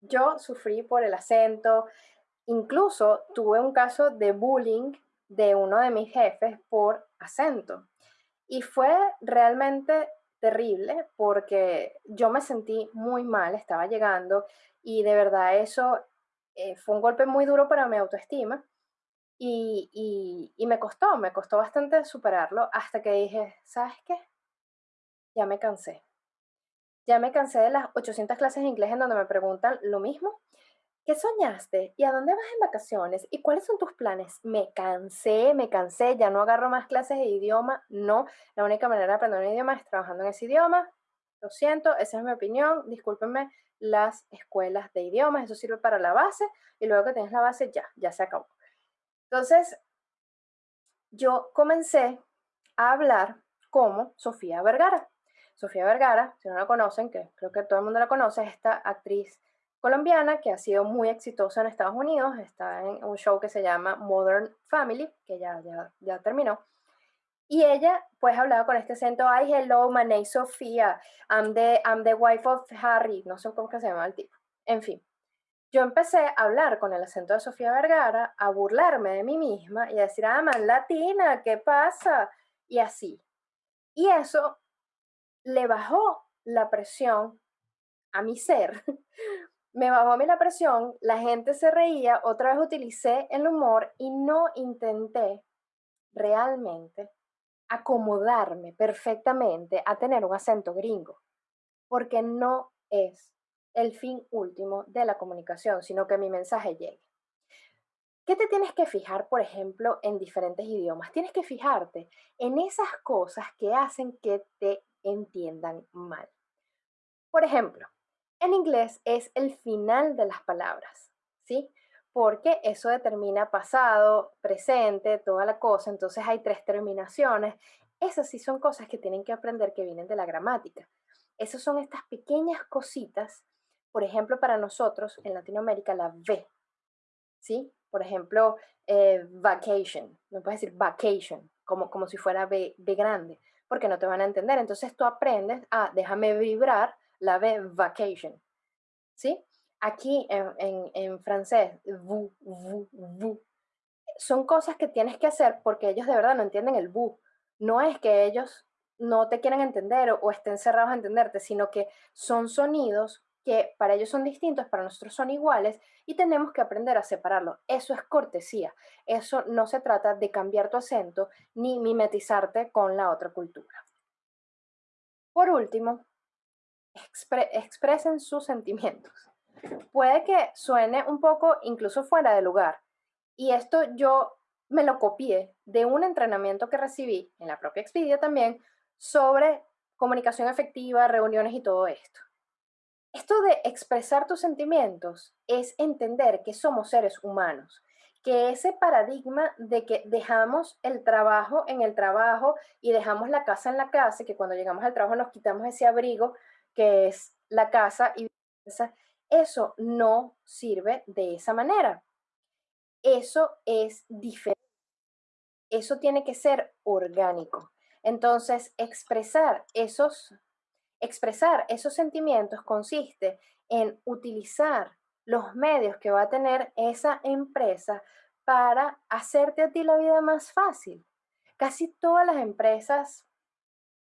Yo sufrí por el acento, incluso tuve un caso de bullying de uno de mis jefes por acento. Y fue realmente terrible porque yo me sentí muy mal, estaba llegando y de verdad eso eh, fue un golpe muy duro para mi autoestima y, y, y me costó, me costó bastante superarlo hasta que dije, ¿sabes qué? Ya me cansé. Ya me cansé de las 800 clases de inglés en donde me preguntan lo mismo. ¿Qué soñaste? ¿Y a dónde vas en vacaciones? ¿Y cuáles son tus planes? Me cansé, me cansé, ya no agarro más clases de idioma. No, la única manera de aprender un idioma es trabajando en ese idioma. Lo siento, esa es mi opinión. Discúlpenme las escuelas de idiomas, eso sirve para la base y luego que tienes la base ya, ya se acabó. Entonces, yo comencé a hablar como Sofía Vergara. Sofía Vergara, si no la conocen, que creo que todo el mundo la conoce, es esta actriz colombiana que ha sido muy exitosa en Estados Unidos, está en un show que se llama Modern Family, que ya, ya, ya terminó. Y ella, pues, hablaba con este acento, ay, hello, my name is Sofía, I'm the, I'm the wife of Harry, no sé cómo se llama el tipo. En fin, yo empecé a hablar con el acento de Sofía Vergara, a burlarme de mí misma y a decir, ah, man latina, ¿qué pasa? Y así. Y eso le bajó la presión a mi ser. Me bajó a mí la presión, la gente se reía, otra vez utilicé el humor y no intenté realmente acomodarme perfectamente a tener un acento gringo, porque no es el fin último de la comunicación, sino que mi mensaje llegue. ¿Qué te tienes que fijar, por ejemplo, en diferentes idiomas? Tienes que fijarte en esas cosas que hacen que te entiendan mal. Por ejemplo, en inglés es el final de las palabras, ¿sí? Porque eso determina pasado, presente, toda la cosa, entonces hay tres terminaciones. Esas sí son cosas que tienen que aprender que vienen de la gramática. Esas son estas pequeñas cositas, por ejemplo, para nosotros en Latinoamérica la V, ¿sí? Por ejemplo, eh, vacation, no puedes decir vacation, como, como si fuera B, B grande porque no te van a entender. Entonces tú aprendes a déjame vibrar la B vacation. ¿Sí? Aquí en, en, francés, vous, vous, son cosas que tienes que hacer porque ellos de verdad no entienden el vous. No es que ellos no te quieran entender o, o estén cerrados a entenderte, sino que son sonidos que para ellos son distintos, para nosotros son iguales y tenemos que aprender a separarlo. Eso es cortesía. Eso no se trata de cambiar tu acento ni mimetizarte con la otra cultura. Por último, expresen sus sentimientos. Puede que suene un poco incluso fuera de lugar. Y esto yo me lo copié de un entrenamiento que recibí en la propia Expedia también sobre comunicación efectiva, reuniones y todo esto. Esto de expresar tus sentimientos es entender que somos seres humanos, que ese paradigma de que dejamos el trabajo en el trabajo y dejamos la casa en la casa, que cuando llegamos al trabajo nos quitamos ese abrigo que es la casa y eso no sirve de esa manera. Eso es diferente. Eso tiene que ser orgánico. Entonces, expresar esos Expresar esos sentimientos consiste en utilizar los medios que va a tener esa empresa para hacerte a ti la vida más fácil. Casi todas las empresas,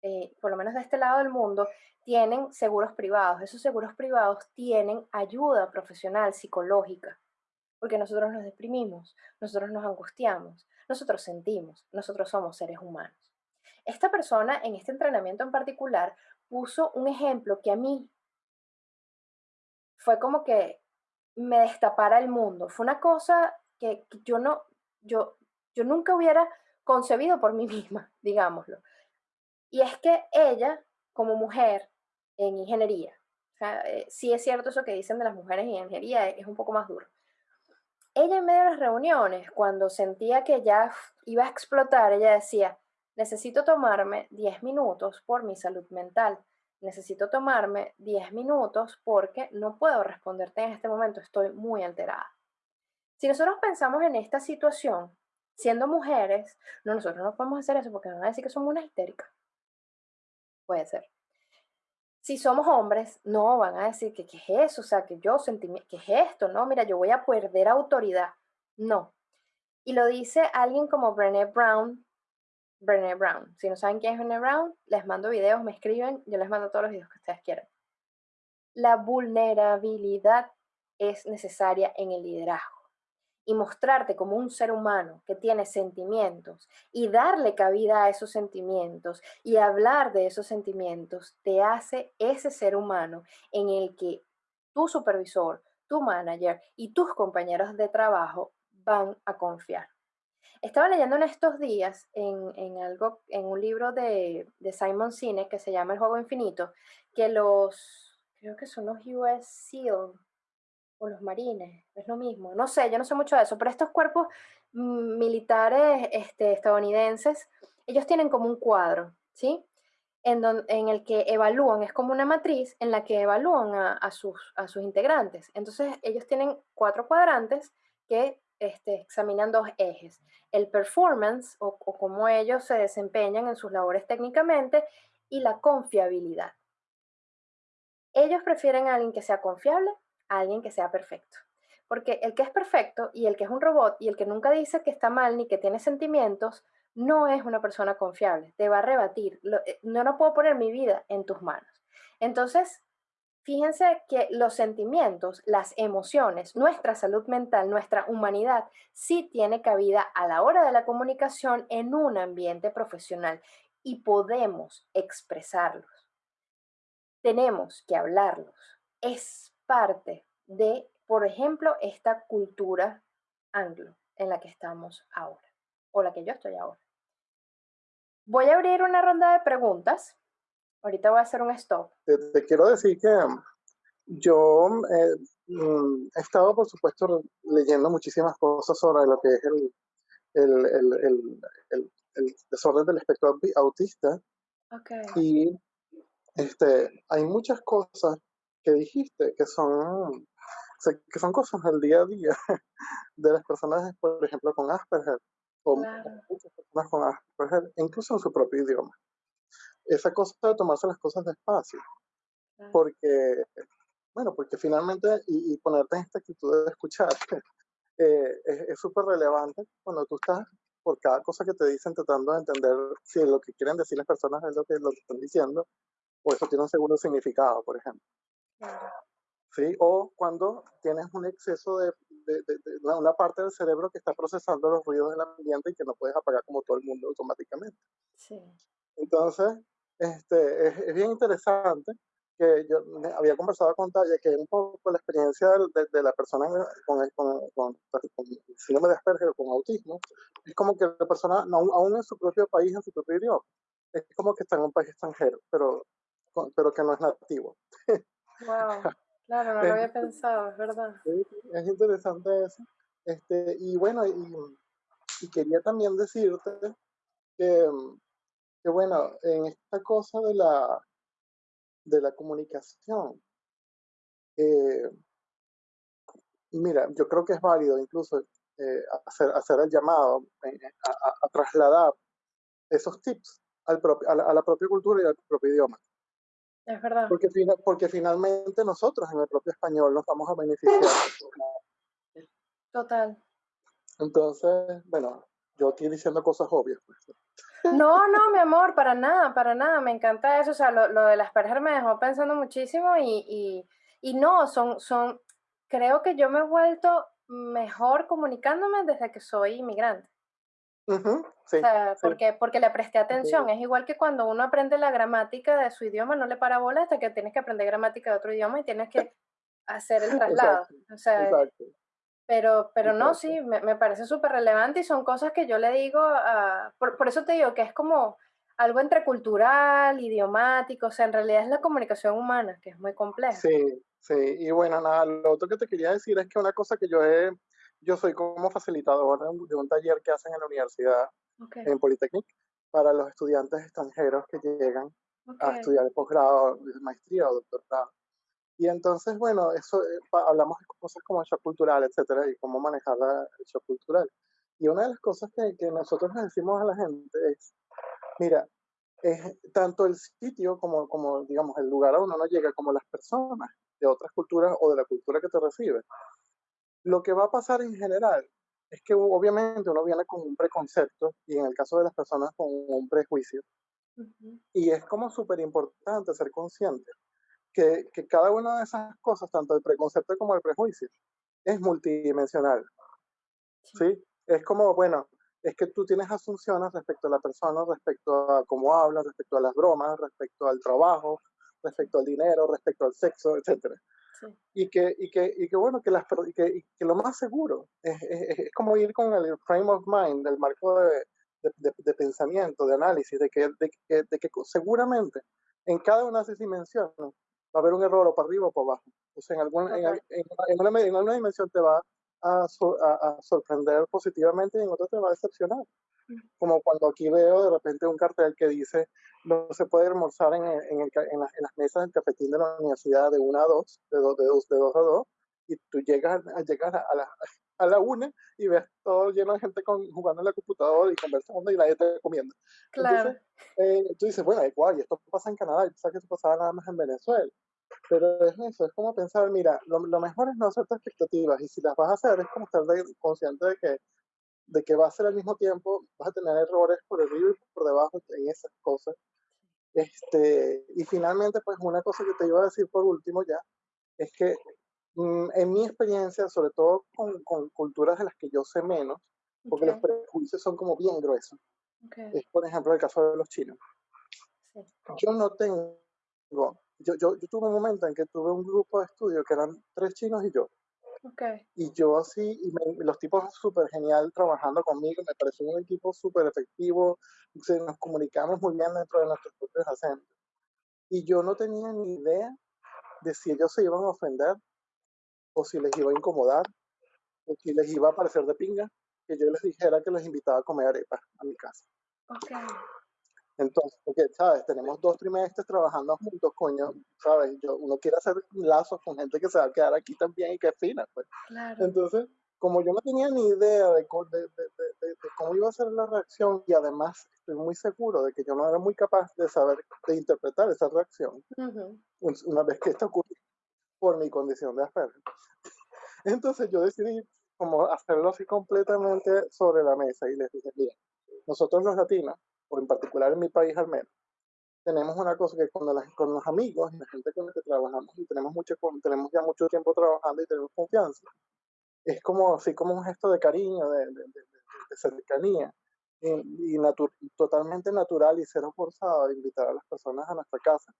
eh, por lo menos de este lado del mundo, tienen seguros privados. Esos seguros privados tienen ayuda profesional, psicológica, porque nosotros nos deprimimos, nosotros nos angustiamos, nosotros sentimos, nosotros somos seres humanos. Esta persona en este entrenamiento en particular puso un ejemplo que a mí fue como que me destapara el mundo. Fue una cosa que, yo no, yo, yo nunca hubiera concebido por mí misma, digámoslo. Y es que ella, como mujer en ingeniería, eh, sí es cierto eso que dicen de las mujeres en ingeniería, es un poco más duro. Ella en medio de las reuniones, cuando sentía que ya iba a explotar, ella decía, Necesito tomarme 10 minutos por mi salud mental. Necesito tomarme 10 minutos porque no puedo responderte en este momento, estoy muy alterada. Si nosotros pensamos en esta situación, siendo mujeres, no, nosotros no podemos hacer eso porque nos van a decir que somos una histérica. Puede ser. Si somos hombres, no van a decir que qué es eso, o sea, que yo sentí, que es esto, no, mira, yo voy a perder autoridad. No. Y lo dice alguien como Brené Brown, Brené Brown. Si no saben quién es Brené Brown, les mando videos, me escriben, yo les mando todos los videos que ustedes quieran. La vulnerabilidad es necesaria en el liderazgo y mostrarte como un ser humano que tiene sentimientos y darle cabida a esos sentimientos y hablar de esos sentimientos te hace ese ser humano en el que tu supervisor, tu manager y tus compañeros de trabajo van a confiar. Estaba leyendo en estos días en, algo, en un libro de, de Simon Sinek que se llama El Juego Infinito, que los, creo que son los US SEAL los marines, es lo mismo, no sé, yo no sé mucho de eso, pero estos cuerpos mm, militares este, estadounidenses, ellos tienen como un cuadro, ¿sí? En, en, el que evalúan, es como una matriz en la que evalúan a, sus, a sus integrantes. Entonces, ellos tienen cuatro cuadrantes que este, examinan dos ejes, el performance o cómo ellos se desempeñan en sus labores técnicamente y la confiabilidad. Ellos prefieren a alguien que sea confiable a alguien que sea perfecto. Porque el que es perfecto y el que es un robot y el que nunca dice que está mal ni que tiene sentimientos, no es una persona confiable. Te va a rebatir. Eh, no, no puedo poner mi vida en tus manos. Entonces, fíjense que los sentimientos, las emociones, nuestra salud mental, nuestra humanidad, sí tiene cabida a la hora de la comunicación en un ambiente profesional y podemos expresarlos. Tenemos que hablarlos. Es parte de, por ejemplo, esta cultura anglo en la que estamos ahora, o la que yo estoy ahora. Voy a abrir una ronda de preguntas. Ahorita voy a hacer un stop. Te, quiero decir que um, yo eh, mm, he estado, por supuesto, leyendo muchísimas cosas sobre lo que es el, el, el, el desorden del espectro autista. Okay. Y este, hay muchas cosas que dijiste, que son, que son cosas del día a día de las personas, por ejemplo, con Asperger, o muchas personas con Asperger, incluso en su propio idioma. Esa cosa de tomarse las cosas despacio, porque, bueno, porque finalmente, y, ponerte en esta actitud de escuchar, eh, es súper relevante cuando tú estás por cada cosa que te dicen tratando de entender si lo que quieren decir las personas es lo que, lo que están diciendo, o eso tiene un segundo significado, por ejemplo. ¿Sí? O cuando tienes un exceso de, una parte del cerebro que está procesando los ruidos del ambiente y que no puedes apagar como todo el mundo automáticamente. Sí. Entonces, este, es, bien interesante que yo había conversado con Taya, que un poco la experiencia de, la persona con, el, con, con, síndrome de Asperger o con autismo, es como que la persona, aún en su propio país, en su propio idioma, es como que está en un país extranjero, pero, pero que no es nativo. Wow, claro, no lo había pensado, es verdad. Es interesante eso. Este, y bueno, y, quería también decirte que, que, bueno, en esta cosa de la, de la comunicación, eh, mira, yo creo que es válido incluso eh, hacer, hacer el llamado eh, a, trasladar esos tips al a, la, a la propia cultura y al propio idioma. Es verdad. Porque, porque finalmente nosotros en el propio español nos vamos a beneficiar. Total. Entonces, bueno, yo aquí diciendo cosas obvias. Pues. No, no, mi amor, para nada, para nada. Me encanta eso. O sea, lo, lo de las Asperger me dejó pensando muchísimo y, y, y no, son, son, creo que yo me he vuelto mejor comunicándome desde que soy inmigrante porque, porque le presté atención. Es igual que cuando uno aprende la gramática de su idioma, no le para bola hasta que tienes que aprender gramática de otro idioma y tienes que hacer el traslado. O sea, Pero, pero no, sí, me, me parece súper relevante y son cosas que yo le digo, por, por, eso te digo que es como algo entre cultural, idiomático, o sea, en realidad es la comunicación humana, que es muy compleja. Sí, sí, y bueno, nada, lo otro que te quería decir es que una cosa que yo he yo soy como facilitador de un, taller que hacen en la universidad, en Polytechnic, para los estudiantes extranjeros que llegan a estudiar el posgrado, maestría o doctorado. Y entonces, bueno, eso eh, hablamos de cosas como el shock cultural, etcétera, y cómo manejar el shock cultural. Y una de las cosas que, que nosotros le decimos a la gente es, mira, es tanto el sitio como, como, digamos, el lugar a donde uno llega, como las personas de otras culturas o de la cultura que te recibe, lo que va a pasar en general es que obviamente uno viene con un preconcepto y en el caso de las personas con un prejuicio. Y es como súper importante ser consciente que, que, cada una de esas cosas, tanto el preconcepto como el prejuicio, es multidimensional. ¿sí? Es como, bueno, es que tú tienes asunciones respecto a la persona, respecto a cómo habla, respecto a las bromas, respecto al trabajo, respecto al dinero, respecto al sexo, etc. Y, que, y, que, y que, bueno, que, las, y que, que lo más seguro es, es, como ir con el frame of mind, el marco de, de, de, pensamiento, de análisis, de que, de, que, de que seguramente en cada una de esas dimensiones va a haber un error o para arriba o para abajo. O sea, en, alguna, en, en, una, en alguna dimensión te va a, a, sorprender positivamente y en otra te va a decepcionar. Como cuando aquí veo de repente un cartel que dice no se puede almorzar en, en, el, en, las, mesas del cafetín de la universidad de 1 a 2, de 2 de 2 de 2 a 2, y tú llegas, llegas a, la, a la 1 y ves todo lleno de gente con, jugando en la computadora y conversando y nadie está comiendo. Claro. Entonces, eh, tú dices, bueno, igual, y esto pasa en Canadá, y que esto pasaba nada más en Venezuela. Pero es eso, es como pensar, mira, lo, lo mejor es no hacerte expectativas y si las vas a hacer es como estar consciente de que, de que va a ser al mismo tiempo, vas a tener errores por arriba y por debajo en esas cosas. Este, y finalmente, pues una cosa que te iba a decir por último ya, es que mm, en mi experiencia, sobre todo con, con, culturas de las que yo sé menos, porque los prejuicios son como bien gruesos, es por ejemplo el caso de los chinos. Yo no tengo yo, yo, yo, tuve un momento en que tuve un grupo de estudio que eran tres chinos y yo. Okay. Y yo así, y los tipos súper genial trabajando conmigo, me pareció un equipo súper efectivo, se, nos comunicamos muy bien dentro de nuestros propios acentos. Y yo no tenía ni idea de si ellos se iban a ofender, o si les iba a incomodar, o si les iba a parecer de pinga, que yo les dijera que los invitaba a comer arepas a mi casa. Okay. Entonces, porque, ¿sabes? Tenemos dos trimestres trabajando juntos, coño, ¿sabes? Yo, uno quiere hacer lazos con gente que se va a quedar aquí también y que es fina, pues. Claro. Entonces, como yo no tenía ni idea de, de, de, de, cómo iba a ser la reacción y además estoy muy seguro de que yo no era muy capaz de saber, de interpretar esa reacción, una vez que esto ocurrió por mi condición de Asperger. Entonces yo decidí como hacerlo así completamente sobre la mesa y les dije, mira, nosotros los latinos o en particular en mi país al menos, tenemos una cosa que con, con los amigos y la gente con la que trabajamos y tenemos, mucho, tenemos ya mucho tiempo trabajando y tenemos confianza, es como así como un gesto de cariño, de, de, de, cercanía y, y totalmente natural y cero forzado de invitar a las personas a nuestra casa.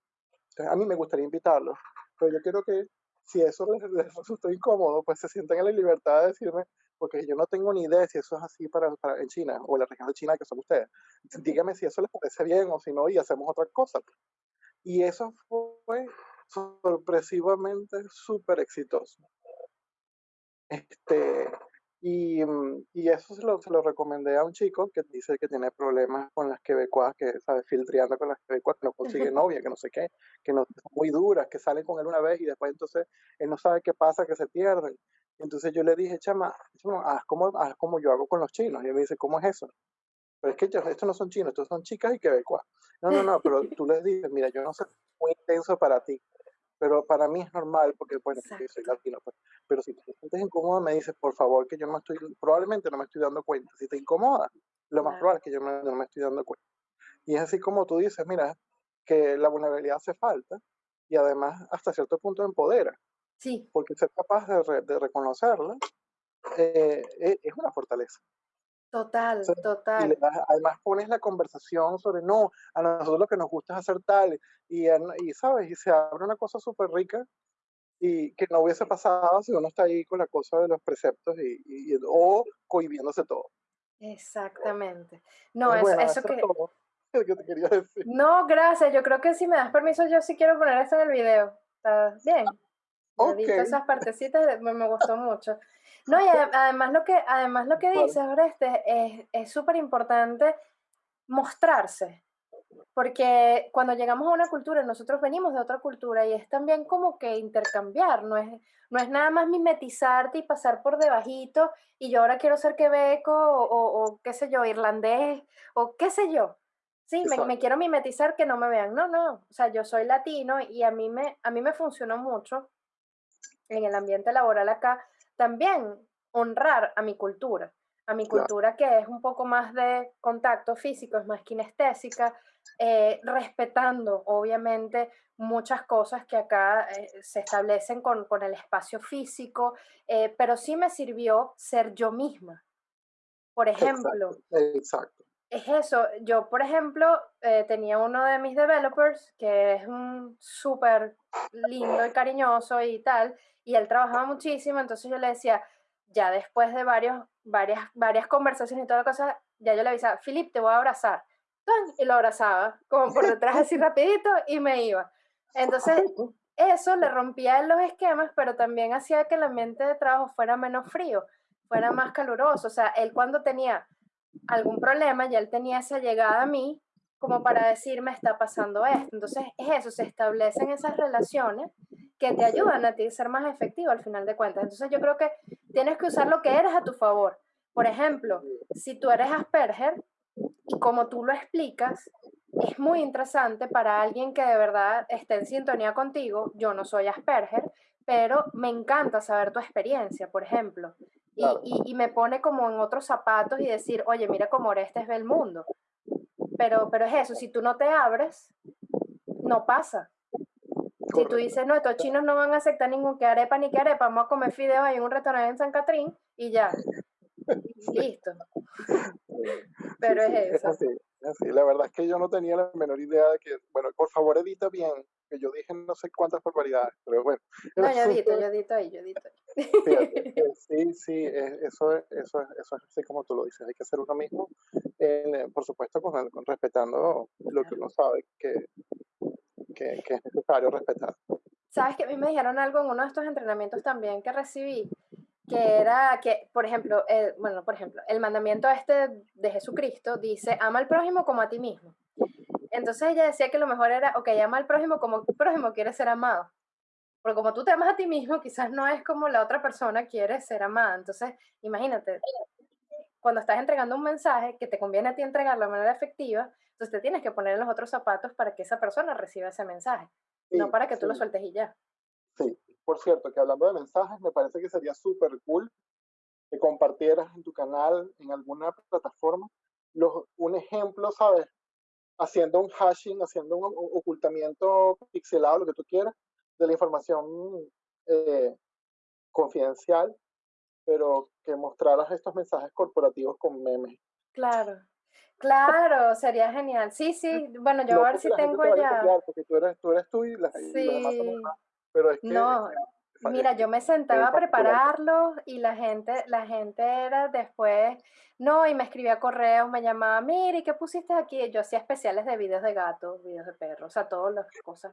Entonces, a mí me gustaría invitarlos, pero yo quiero que si eso les, les resulta incómodo, pues se sientan en la libertad de decirme, porque yo no tengo ni idea si eso es así para, para en China o en la región de China que son ustedes. Dígame si eso les parece bien o si no y hacemos otra cosa. Y eso fue sorpresivamente súper exitoso. Este, y, mm, y, eso se lo, se lo, recomendé a un chico que dice que tiene problemas con las quebecuas, que sabe filtreando con las quebecuas, que no consigue novia, que no sé qué, que no, son muy duras, que salen con él una vez y después entonces él no sabe qué pasa, que se pierden. Entonces yo le dije, chama, haz como, haz como yo hago con los chinos. Y él me dice, ¿cómo es eso? Pero es que estos no son chinos, estos son chicas y quebecuas. No, no, no, pero tú les dices, mira, yo no sé, muy intenso para ti, pero para mí es normal porque, bueno, porque soy latino. Pues. Pero si te sientes incómodo, me dices, por favor, que yo no estoy, probablemente no me estoy dando cuenta. Si te incomoda, lo más probable es que yo no me estoy dando cuenta. Y es así como tú dices, mira, que la vulnerabilidad hace falta y además hasta cierto punto empodera. Sí. Porque ser capaz de, de reconocerla eh, e, es una fortaleza. Total, total. Y además pones la conversación sobre, no, a nosotros lo que nos gusta es hacer tal, y, y sabes, y se abre una cosa súper rica y que no hubiese pasado si uno está ahí con la cosa de los preceptos y, y o cohibiéndose todo. Exactamente. No, es, eso que... que te quería decir. No, gracias. Yo creo que si me das permiso, yo sí quiero poner esto en el video. ¿Está bien? Okay. esas partecitas, me, me gustó mucho. No, y además lo que, además lo que dices, Oreste, es súper importante mostrarse. Porque cuando llegamos a una cultura, nosotros venimos de otra cultura y es también como que intercambiar, no es, no es nada más mimetizarte y pasar por debajito y yo ahora quiero ser quebeco o, o, qué sé yo, irlandés o qué sé yo. Sí, me, me, quiero mimetizar que no me vean. No, no, o sea, yo soy latino y a mí me, a mí me funcionó mucho en el ambiente laboral acá también honrar a mi cultura. a mi cultura que es un poco más de contacto físico, es más kinestésica, eh, respetando obviamente muchas cosas que acá eh, se establecen con, con, el espacio físico, eh, pero sí me sirvió ser yo misma. Por ejemplo, exacto, es eso, yo por ejemplo tenía uno de mis developers que es un súper lindo y cariñoso y tal, y él trabajaba muchísimo, entonces yo le decía, ya después de varios, varias, varias conversaciones y toda cosa, ya yo le avisaba, Philip, te voy a abrazar y lo abrazaba, como por detrás así rapidito y me iba. Entonces, eso le rompía los esquemas, pero también hacía que el ambiente de trabajo fuera menos frío, fuera más caluroso. O sea, él cuando tenía algún problema, ya él tenía esa llegada a mí como para decirme está pasando esto. Entonces, es eso, se establecen esas relaciones que te ayudan a ti a ser más efectivo al final de cuentas. Entonces, yo creo que tienes que usar lo que eres a tu favor. Por ejemplo, si tú eres Asperger, y como tú lo explicas, es muy interesante para alguien que de verdad esté en sintonía contigo. Yo no soy Asperger, pero me encanta saber tu experiencia, por ejemplo. Y, y, me pone como en otros zapatos y decir, oye, mira cómo Orestes ve el mundo. Pero, pero es eso, si tú no te abres, no pasa. Si tú dices, no, estos chinos no van a aceptar ningún que arepa ni que arepa, vamos a comer fideos en un restaurante en San Catrín y ya. Listo. Pero es eso. así, La verdad es que yo no tenía la menor idea de que, bueno, por favor edita bien, que yo dije no sé cuántas barbaridades, pero bueno. No, yo edito, yo edito ahí, yo edito ahí. sí, sí, eso, eso, eso es así como tú lo dices, hay que ser uno mismo, eh, por supuesto, con, respetando lo que uno sabe que, que, que es necesario respetar. Sabes que a mí me dijeron algo en uno de estos entrenamientos también que recibí, que era que, por ejemplo, el, bueno, por ejemplo, el mandamiento este de Jesucristo dice, ama al prójimo como a ti mismo. Entonces ella decía que lo mejor era, ok, ama al prójimo como el prójimo quiere ser amado. Porque como tú te amas a ti mismo, quizás no es como la otra persona quiere ser amada. Entonces, imagínate, cuando estás entregando un mensaje que te conviene a ti entregarlo de manera efectiva, entonces te tienes que poner en los otros zapatos para que esa persona reciba ese mensaje, no para que tú lo sueltes y ya. Sí, por cierto, que hablando de mensajes, me parece que sería súper cool que compartieras en tu canal, en alguna plataforma, los, un ejemplo, ¿sabes? Haciendo un hashing, haciendo un ocultamiento pixelado, lo que tú quieras, de la información eh, confidencial, pero que mostraras estos mensajes corporativos con memes. Claro, claro, sería genial. Sí, sí, bueno, yo a ver si tengo ya. porque tú eres tú, eres tú y, las, sí. Pero es que, no, mira, yo me sentaba a prepararlo y la gente, la gente era después, no, y me escribía correos, me llamaba, mire, ¿qué pusiste aquí? Yo hacía especiales de videos de gatos, videos de perros, o sea, todas las cosas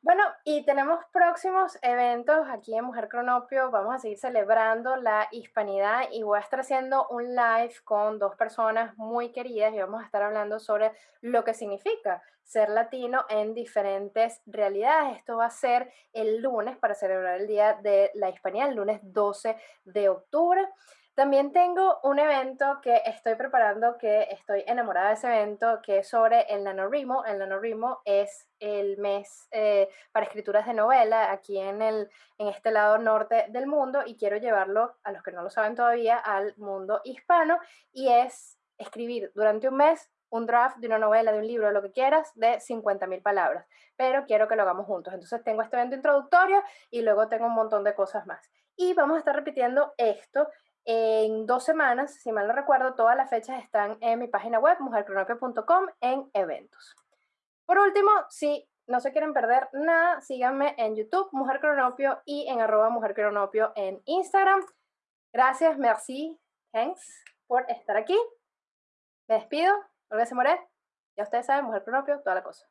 bueno, y tenemos próximos eventos aquí en Mujer Cronopio. Vamos a seguir celebrando la hispanidad y voy a estar haciendo un live con dos personas muy queridas y vamos a estar hablando sobre lo que significa ser latino en diferentes realidades. Esto va a ser el lunes para celebrar el Día de la Hispanidad, el lunes 12 de octubre. También tengo un evento que estoy preparando, que estoy enamorada de ese evento, que es sobre el NaNoWriMo. El NaNoWriMo es el mes eh, para escrituras de novela aquí en, el, en este lado norte del mundo y quiero llevarlo, a los que no lo saben todavía, al mundo hispano y es escribir durante un mes un draft de una novela, de un libro, lo que quieras, de 50.000 palabras, pero quiero que lo hagamos juntos. Entonces tengo este evento introductorio y luego tengo un montón de cosas más. Y vamos a estar repitiendo esto en dos semanas, si mal no recuerdo, todas las fechas están en mi página web, mujercronopio.com, en eventos. Por último, si no se quieren perder nada, síganme en YouTube, Mujer Cronopio, y en arroba en Instagram. Gracias, merci, thanks por estar aquí. Me despido, Olga Moret. Ya ustedes saben, Mujer Cronopio, toda la cosa.